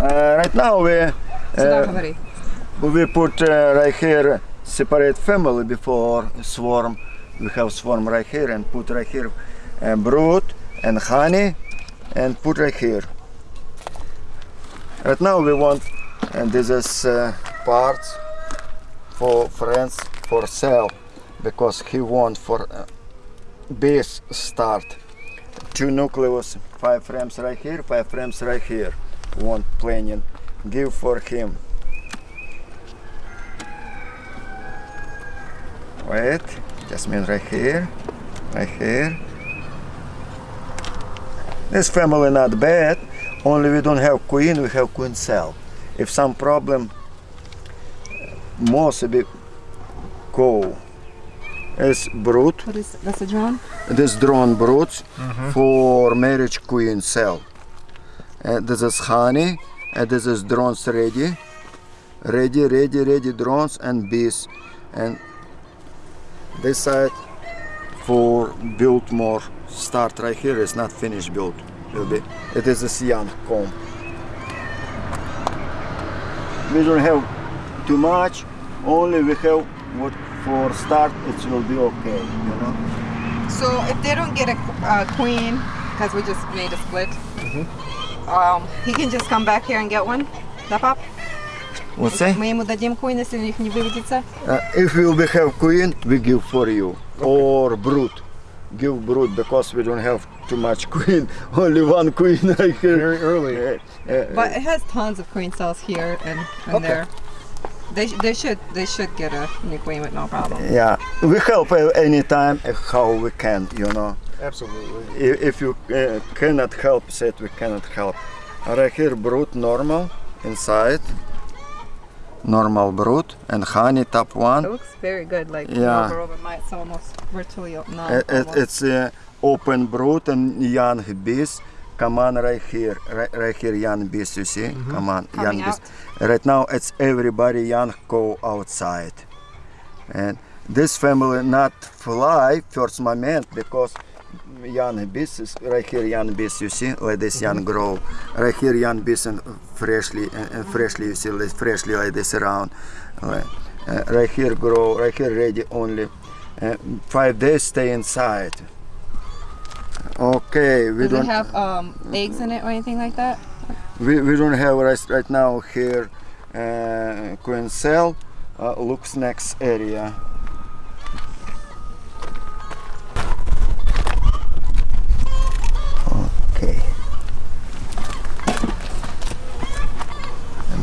Eh, right now we eh, we put eh, right here separate family before swarm. We have swarm right here and put right here brood and honey and put right here. Right now we want and this is uh, parts for friends for sale because he want for uh, base start two nucleus five frames right here five frames right here want planning. Give for him. Wait. Just mean right here. Right here. This family not bad. Only we don't have queen we have queen cell. If some problem most be go. Is brood What is that's a drone? this drone broods mm-hmm. for marriage queen cell. And this is honey, and this is drones ready. Ready, ready, ready drones and bees. And this side for build more start right here is not finished build. Will be it is a young comb. We don't have too much, only we have what for start it will be okay, you know. So if they don't get a uh, queen, because we just made a split, um, he can just come back here and get one. Да, пап? What's that? Мы ему дадим queen, если у них не выведется. Uh, if we will have queen, we give for you. Or brood. Give brood because we don't have too much queen. Only one queen right here. Very early. Uh, uh, But it has tons of queen cells here and, and Okay. there. They, sh- they should they should get a new queen with no problem. yeah, we help uh, anytime uh, how we can, you know. Absolutely. If, if you uh, cannot help, said we cannot help. Right here, brood normal inside. Normal brood and honey top one. It looks very good. Like Yeah. over over my it's almost virtually o- no. Uh, it, almost. it's uh, open brood and young bees. Come on, right here, right, right here, young bees. You see? Come on, Coming young bees. Right now, it's everybody young go outside, and this family not fly first moment because young bees is right here, young bees. You see, like this young grow. Right here, young bees and freshly and, and freshly. You see, like freshly like this around. Like, uh, right here grow. Right here ready only. Uh, five days stay inside. Okay, we Does don't have um, eggs in it or anything like that? we, we don't have right, right now here uh, queen cell uh, looks next area.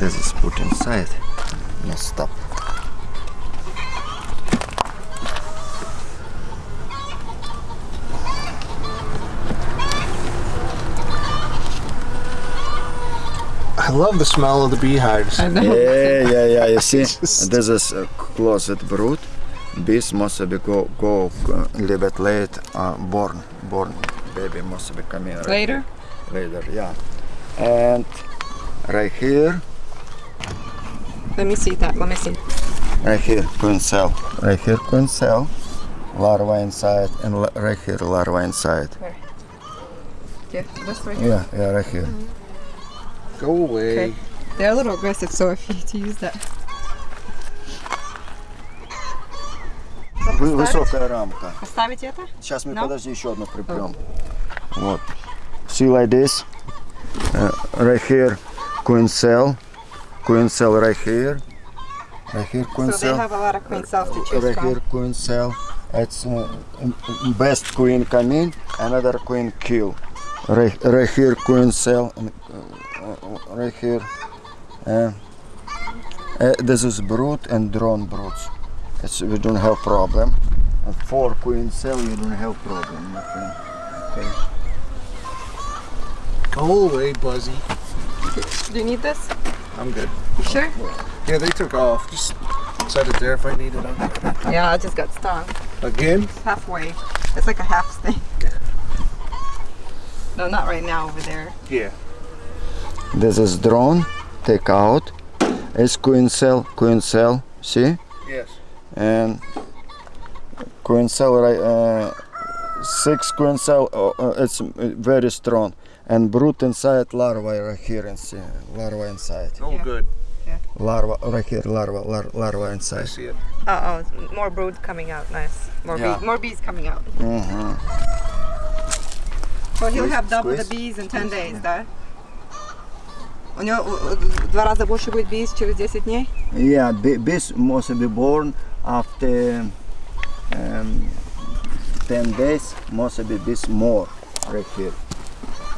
This is put inside. No stop. I love the smell of the beehives. I know. Yeah, yeah, yeah. You see, this is a closet brood. Bees must be go go uh, a little bit late. Uh, born, born baby must be coming right Later. later. Yeah, and right here, Let me see that. Let me see. right here, queen cell. Right here, queen cell. Larva inside, and la- right here, larva inside. Yeah, this right here. Yeah, yeah, right here. Go away. Okay. They're a little aggressive, so if you to use that. Вы- Высокая рамка. Поставить это? Сейчас мы, No? подожди, еще одну припрем. Вот. See like this. Uh, right here, queen cell. Queen cell right here. Right here, queen So they have a lot of queen cells to choose Right from. here, queen cell. It's uh, m- m- best queen come in, another queen kill. Right, right here, queen cell. and, uh, uh, right here. Uh, uh, this is brood and drone broods. It's, we don't have problem. And four queen cell, you don't have problem, my friend. Okay. Go away, Buzzy. Do you need this? I'm good. You sure? Yeah, they took off. Just set it there if I needed them. Yeah, I just got stung. Again? Halfway. It's like a half sting. No, not right now over there. Yeah. This is drone, take out. It's queen cell, queen cell, see? Yes. And queen cell, right, uh, six queen cell, uh, uh, it's uh, very strong and brood inside larva right here and see larva inside. Oh, Yeah. good. Larva right here, larva, lar- larva I inside. see it. Oh, oh, more brood coming out. Nice. More Yeah. bees. More bees coming out. hmm So he'll Squeeze, have double the squeeze. bees in 10 days, да? У него э, в два раза больше будет bees через 10 дней? Yeah, be- bees must be born after um, 10 days, must be bees more right here.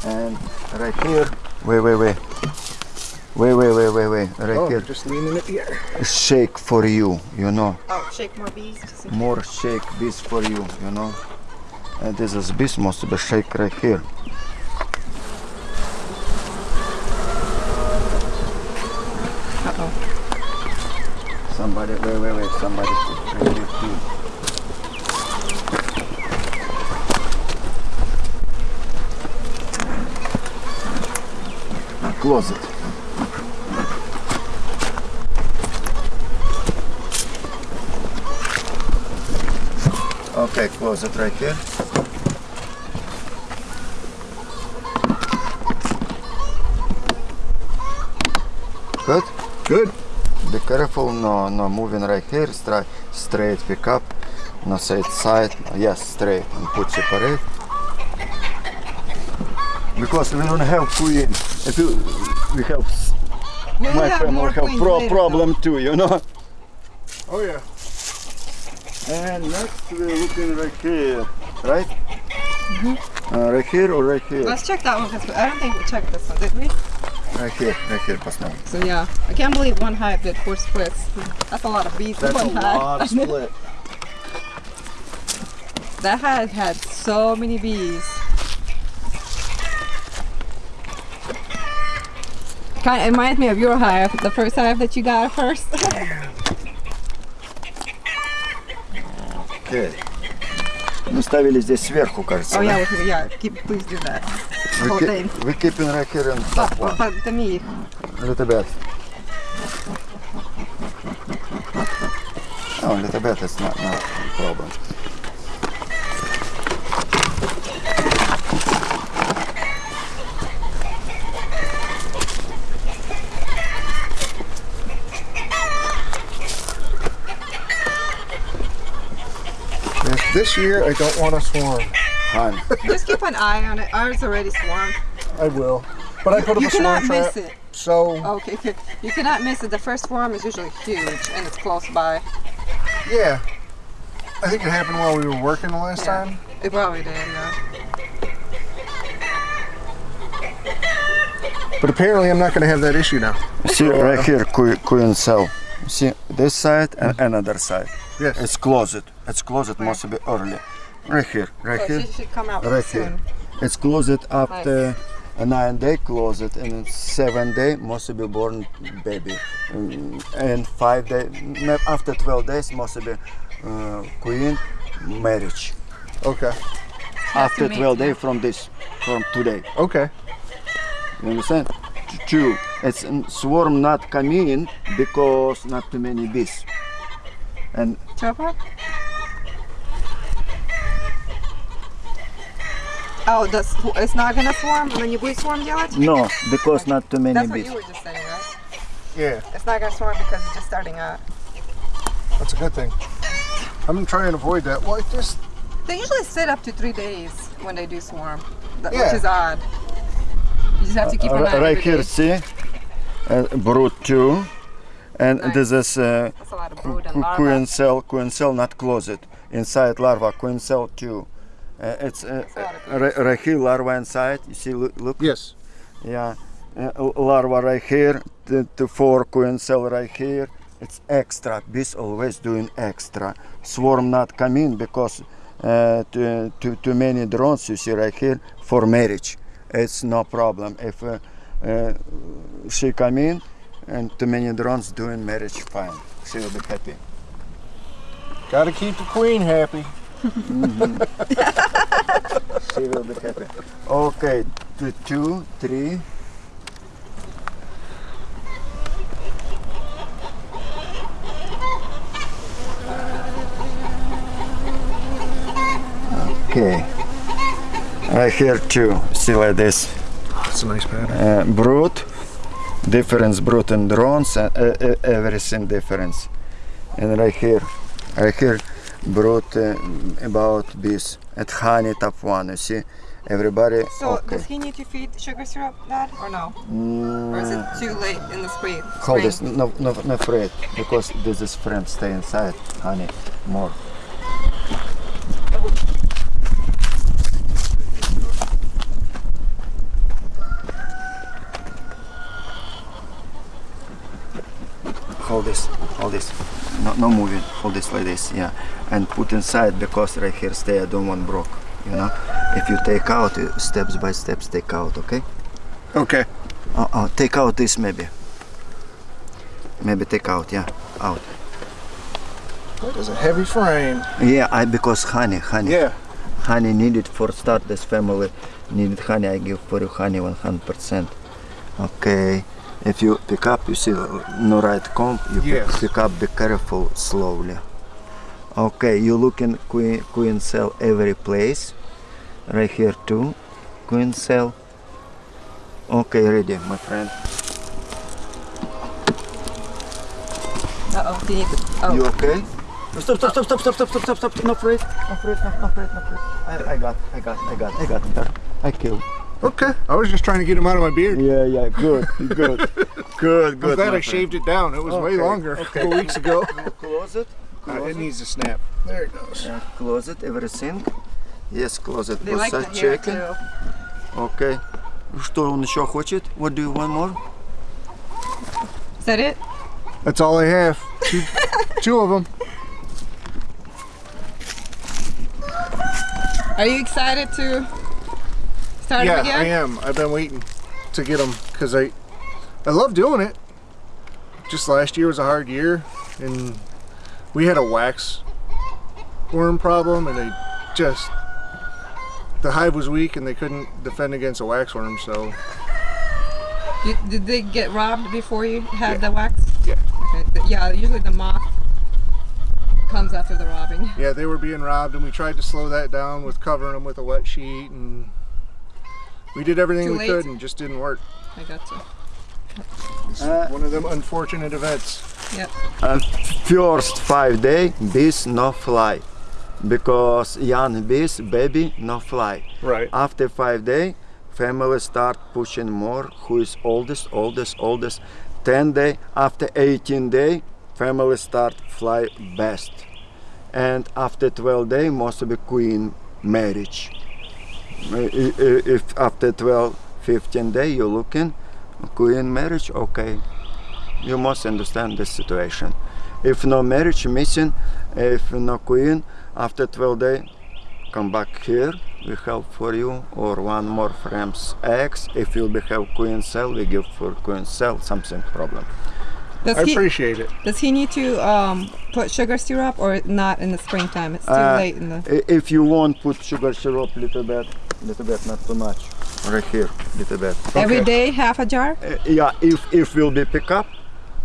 And right here, wait, wait, wait. Wait, wait, wait, wait, wait. Right Oh, here, just leaning it here. shake for you, you know. Oh, shake more bees. Just More shake bees for you, you know. And this is bees must be shake right here. Uh-oh. Somebody, wait, wait, wait. Somebody right here Close it. Okay, close it right here. Good? Good. Be careful, no, no moving right here, straight, straight pick up, no side side, yes, straight, and put separate. Because we don't have queen, if you, we have my have family have pro problem too, you know. Oh yeah. And next we're looking right here, right? Mm -hmm. uh, right here or right here? Let's check that one because I don't think we checked this one, did we? Right here, right here, So yeah, I can't believe one hive did four splits. That's a lot of bees. That's one a hive. lot of split. that hive had so many bees. Kind of it reminds me of your hive, the first hive that you got at first. Okay. Мы ставили здесь сверху, кажется. oh да? yeah, we- yeah. Keep, please do that. We, whole keep, thing. we keeping right here in But, top one. but to me, A little bit. Oh, a little bit, it's not, not a problem. This, this year, I don't want to swarm. Han, just keep an eye on it. Ours already swarmed. I will. But I put up You a swarm You cannot trap. miss it. So, Okay, okay. You cannot miss it. The first swarm is usually huge and it's close by. yeah. I think it happened while we were working the last Yeah. time. It probably did, yeah. But apparently, I'm not going to have that issue now. see right here, queen, queen cell. See this side and another side. Yes. It's closed. It's closed It must be early. Right here, right So here. she should come out Right soon. here. It's closed after a nine day closed and seven day must be born baby. Mm, And five day after 12 days must be uh, queen marriage. Okay. after 12 yeah. days from this, from today. Okay. You understand? T- Two, it's mm, swarm not coming in because not too many bees. And Chopper? Oh, the, sw- it's not gonna swarm? Она не будет swarm делать? no, because not too many That's what bees. you were just saying, right? Yeah, It's not gonna swarm because it's just starting out. that's a good thing. I'm going to try and avoid that. Well, it just, They usually sit up to three days when they do swarm, th- Yeah. which is odd. You just have to keep an eye Uh, right every here, day. see, uh, brood two, and Nice. this is uh, that's a lot of qu- brood and qu- larvae. queen cell, queen cell not closed. Inside larva, queen cell too. Uh, it's uh, a lot of uh, right, right here, larva inside. You see, look, look. yes. Yeah, uh, larva right here, the, the four queen cell right here. It's extra. Bees always doing extra. Swarm not come in because uh, too, too, too many drones you see right here for marriage. It's no problem. If uh, uh, she come in and too many drones doing marriage, fine. She will be happy. Got to keep the queen happy. She will be happy. Okay, two, two, three. Okay. Right here too. See like this. It's a nice pattern. uh, brood, difference brood and drones, and uh, uh, everything difference. And right here, right here, brood uh, about this at honey top one. You see, everybody. So okay. does he need to feed sugar syrup, Dad, or no? Mm, Or is it too late in the spring? Hold this, no, no, no afraid, because this is friend stay inside, honey, more. Hold this, hold this, no, no moving, hold this like this, yeah, and put inside because right here stay, I don't want broke, you know. If you take out, uh, steps by steps take out, okay? Okay. Oh, oh, take out this maybe. Maybe take out, yeah, out. That is a heavy frame. Yeah, I because honey, honey, Yeah. honey needed for start this family needed honey. I give for you honey 100%. Okay, if you pick up you see no right comb you yes. pick up be careful slowly. Okay you look in queen, queen cell every place right here too queen cell. Okay ready my friend. Uh oh you you okay? Stop, stop, stop, stop, stop, stop, stop, stop, no afraid, no afraid, no afraid, no afraid. I got, I got, I got, I got, I killed. Okay. I was just trying to get him out of my beard. Yeah, yeah, good, good, good, I'm good. glad my I friend. shaved it down. It was way Okay, longer a okay. couple weeks ago. You Close it. Uh, Close it it. needs to snap. There it goes. Yeah, close it, everything. Yes, close it. they like the Massage hair checking. too. Okay. Что он еще хочет? What do you want more? Is that it? That's all I have. Two, two of them. Are you excited to start yeah, again? I am. I've been waiting to get them because I, I love doing it. Just last year was a hard year, and we had a wax worm problem, and they just the hive was weak, and they couldn't defend against a wax worm. So You, did they get robbed before you had Yeah. the wax? Yeah. Okay. Yeah, usually the moth comes after the robbing. yeah, they were being robbed, and we tried to slow that down with covering them with a wet sheet, and we did everything Too we late? could, and just didn't work. I got you. It's Uh, one of them unfortunate events. Yep. Uh, first five day, bees no fly, because young bees, baby no fly. Right. After five day, family start pushing more. Who is oldest, oldest, oldest? Ten day. After 18 day, family start fly best. And after 12 day, most of the queen marriage. If after 12, 15 day you're looking, queen marriage, okay. You must understand this situation. If no marriage missing, if no queen, after 12 day, come back here, we help for you, or one more frames eggs. If you have queen cell, we give for queen cell something problem. Does I he appreciate it. does he need to um, put sugar syrup or not in the springtime? It's too Uh, late in the. I- If you want, put sugar syrup little bit, little bit, not too much. Right here, little bit. Every okay. day, half a jar. Uh, yeah, if if will be pick up,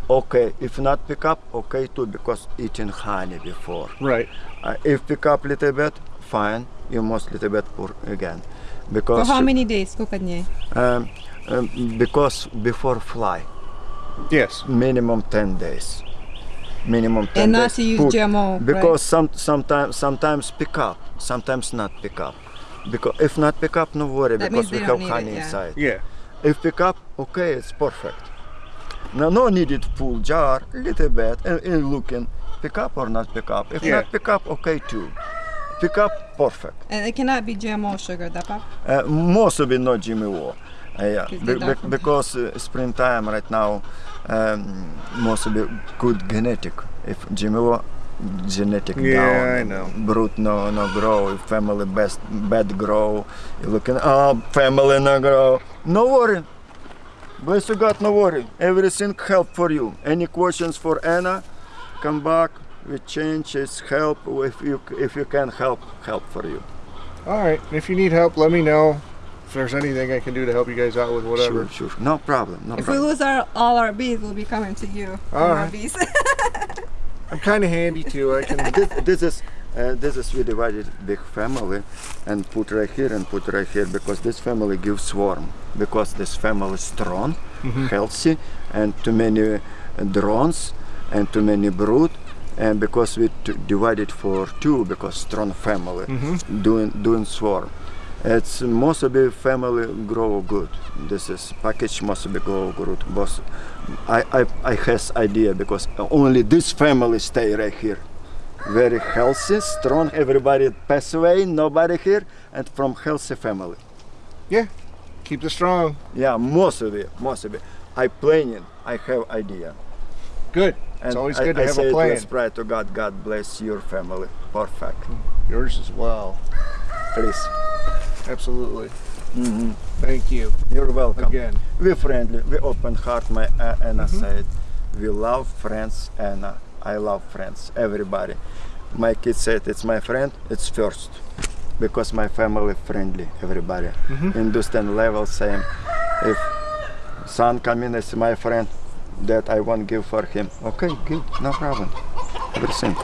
okay. If not pick up, okay too, because eating honey before. Right. Uh, if pick up little bit, fine. You must little bit pour again, For because how many days? Сколько дней? um, um, because before fly, Yes. Minimum 10 days. Minimum 10 and days. And not use GMO, Because right? some, sometimes, sometimes pick up, sometimes not pick up. Because if not pick up, no worry, that because we have honey it, yeah. inside. Yeah. If pick up, okay, it's perfect. No, no needed full jar, little bit, and, and looking, pick up or not pick up. If yeah. not pick up, okay too. Pick up, perfect. And it cannot be GMO sugar, that uh, Most of it not GMO. Yeah, be- be- because uh, springtime right now, um, most of it good genetic. If GMO, genetic Yeah, down. I know. Brood no no grow. If family best bad grow. You looking oh family no grow. No worry. Bless you God, no worry. Everything help for you. Any questions for Anna? Come back. We change his help. If you if you can help, help for you. All right. If you need help, let me know. If there's anything I can do to help you guys out with whatever. Sure, sure. No problem. No If we lose our all our bees, we'll be coming to you. for All bees. I'm kind of handy too. I can. this, this is And this is we divided big family and put right here and put right here because this family gives swarm because this family is strong, mm-hmm. healthy, and too many uh, drones and too many brood. And because we t- divided for two because strong family mm-hmm. doing doing swarm. It's most the family grow good. This is package must grow good. But I, I, I has idea because only this family stay right here. Very healthy, strong. Everybody pass away, nobody here, and from healthy family. Yeah. Keep it strong. Yeah, most of it, most of it. I planning. I have idea. Good. And it's always I- good to I have say a plan. Let's pray to God. God bless your family. Perfect. Yours as well. Please. Absolutely. hmm Thank you You're welcome. again. We're friendly, we open heart, my uh, Anna Mhm. said. We love friends, Anna. I love friends, everybody. My kid said it's my friend, it's first. Because my family friendly, everybody. Mhm. Understand level same. If son come in as my friend, that I won't give for him. Okay, good, no problem. Everything.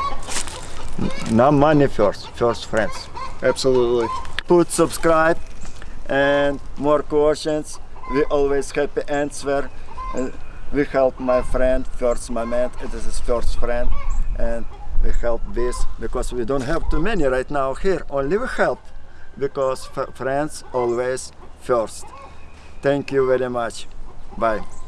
N- No money first, first friends Absolutely. Put subscribe and more questions. We always happy answer. Uh, we help my friend first moment. It is his first friend and we help this because we don't have too many right now here. Only we help because friends always first. Thank you very much. Bye